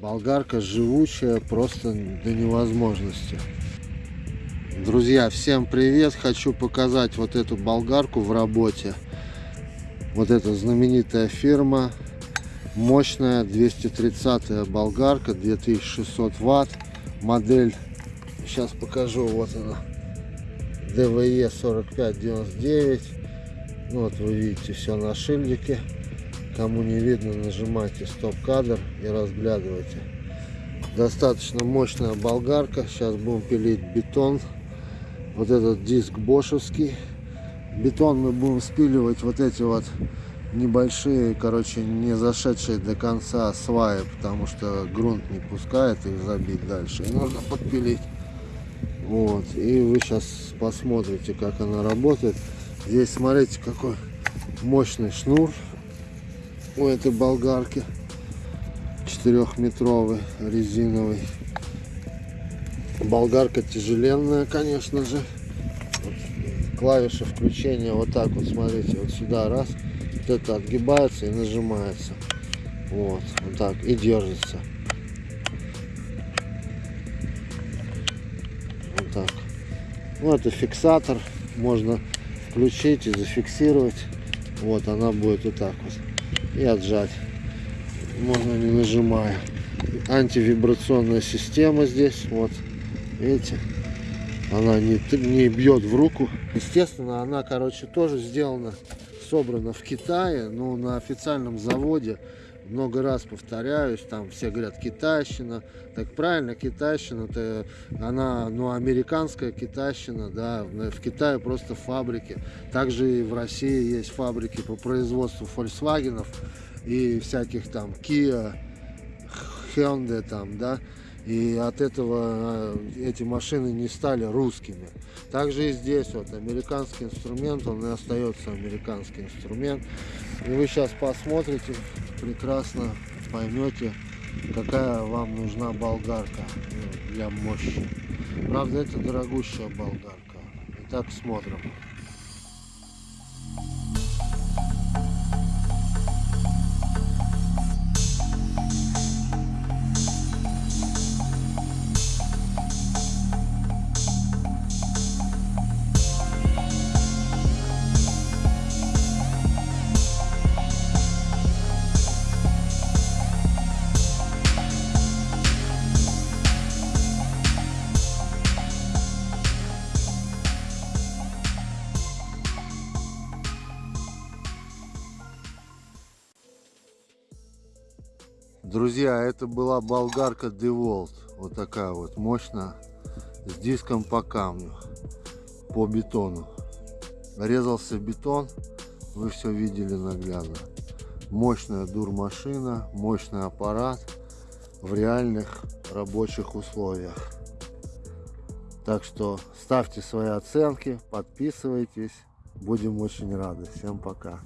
Болгарка живучая просто до невозможности. Друзья, всем привет! Хочу показать вот эту болгарку в работе. Вот эта знаменитая фирма. Мощная 230 болгарка, 2600 ватт. Модель, сейчас покажу, вот она. DVE 4599. Ну, вот вы видите все на шильдике. Кому не видно, нажимайте стоп-кадр и разглядывайте. Достаточно мощная болгарка. Сейчас будем пилить бетон. Вот этот диск бошевский. Бетон мы будем спиливать вот эти вот небольшие, короче, не зашедшие до конца сваи, потому что грунт не пускает их забить дальше. И нужно подпилить. Вот. И вы сейчас посмотрите, как она работает. Здесь смотрите, какой мощный шнур у этой болгарки четырехметровый резиновый. Болгарка тяжеленная конечно же. Вот клавиша включения вот так вот смотрите вот сюда раз. Вот это отгибается и нажимается. Вот вот так и держится. Вот так. Ну это фиксатор можно включить и зафиксировать. Вот она будет вот так вот и отжать. Можно не нажимая. Антивибрационная система здесь. Вот. Видите? Она не, не бьет в руку. Естественно, она, короче, тоже сделана, собрана в Китае, но на официальном заводе. Много раз повторяюсь, там все говорят китайщина. Так правильно, китайщина, это она, ну, американская китайщина, да, в Китае просто фабрики. Также и в России есть фабрики по производству Volkswagen и всяких там Kia, Hyundai там, да, и от этого э, эти машины не стали русскими. Также и здесь вот американский инструмент, он и остается американский инструмент. И вы сейчас посмотрите, прекрасно поймете, какая вам нужна болгарка ну, для мощи. Правда, это дорогущая болгарка. Итак, смотрим. Друзья, это была болгарка DeWalt. Вот такая вот мощная. С диском по камню. По бетону. Резался бетон. Вы все видели наглядно. Мощная дурмашина. Мощный аппарат. В реальных рабочих условиях. Так что ставьте свои оценки. Подписывайтесь. Будем очень рады. Всем пока.